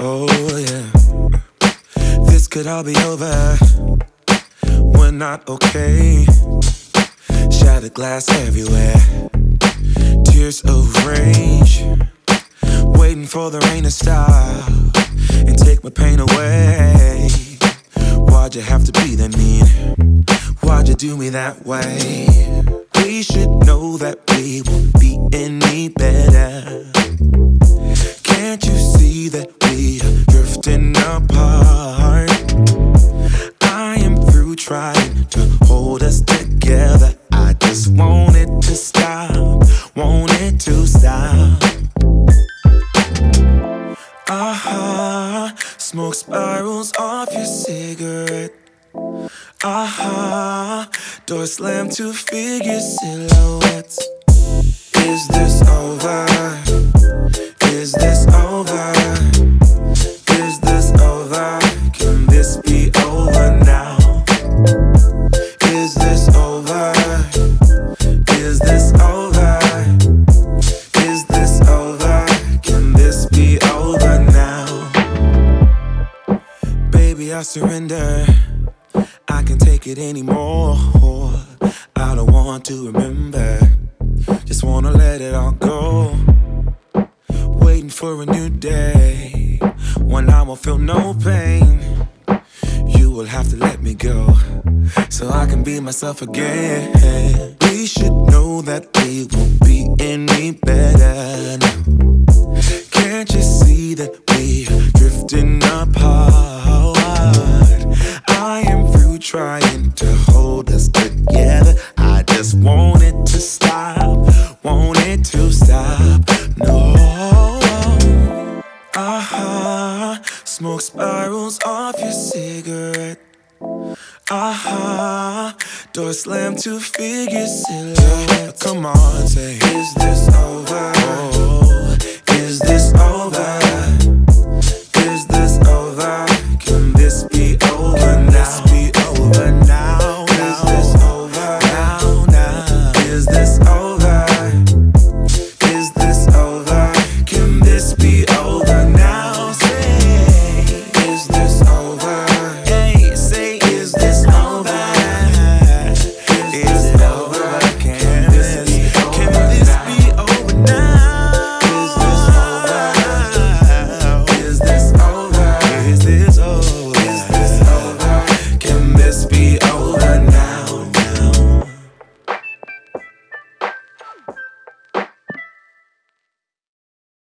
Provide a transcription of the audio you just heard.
Oh, yeah. This could all be over. We're not okay. Shattered glass everywhere. Tears of rage. Waiting for the rain to stop and take my pain away. Why'd you have to be that mean? Why'd you do me that way? We should know that we are drifting apart? I am through trying to hold us together. I just want it to stop, want it to stop. Aha, smoke spirals off your cigarette. Aha, door slam to figure silhouettes. Is this over? Is this over? I surrender. I can't take it anymore. I don't want to remember. Just wanna let it all go. Waiting for a new day when I won't feel no pain. You will have to let me go so I can be myself again. We should know that we won't be any better. now. Can't you see that we are drifting apart? Trying to hold us together. I just want it to stop, want it to stop. No. Aha, smoke spirals off your cigarette. Aha, door slam to figure silhouette. Come on, say oh.